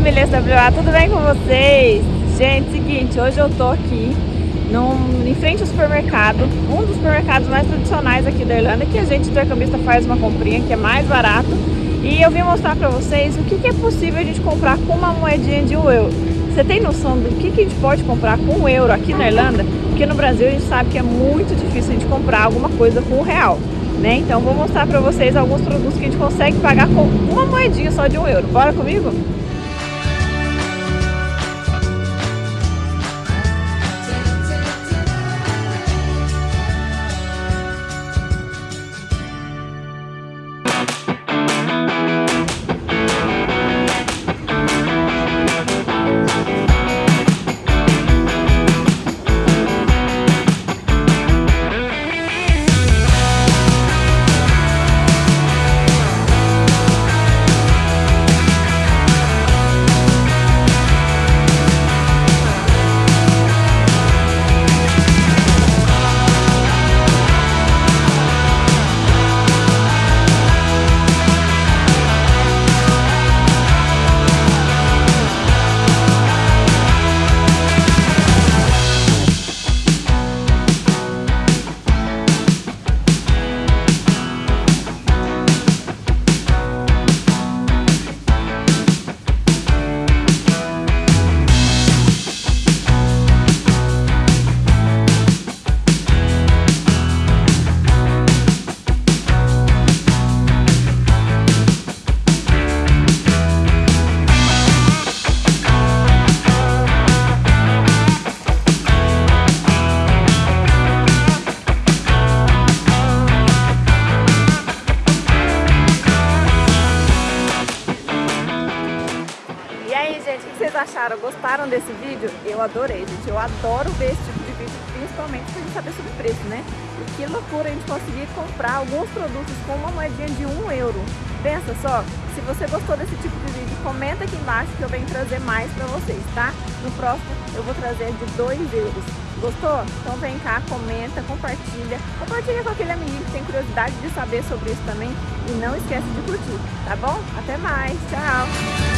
família SWA, tudo bem com vocês? Gente, seguinte, hoje eu tô aqui num, em frente ao supermercado, um dos supermercados mais tradicionais aqui da Irlanda, que a gente intercambista faz uma comprinha que é mais barato. E eu vim mostrar pra vocês o que, que é possível a gente comprar com uma moedinha de um euro. Você tem noção do que, que a gente pode comprar com um euro aqui na Irlanda? Porque no Brasil a gente sabe que é muito difícil a gente comprar alguma coisa com um real. Né? Então vou mostrar para vocês alguns produtos que a gente consegue pagar com uma moedinha só de um euro. Bora comigo? Acharam? Gostaram desse vídeo? Eu adorei, gente. Eu adoro ver esse tipo de vídeo, principalmente pra gente saber sobre preço, né? E que loucura a gente conseguir comprar alguns produtos com uma moedinha de um euro. Pensa só, se você gostou desse tipo de vídeo, comenta aqui embaixo que eu venho trazer mais pra vocês, tá? No próximo eu vou trazer de 2 euros. Gostou? Então vem cá, comenta, compartilha. Compartilha com aquele amiguinho que tem curiosidade de saber sobre isso também. E não esquece de curtir, tá bom? Até mais, tchau!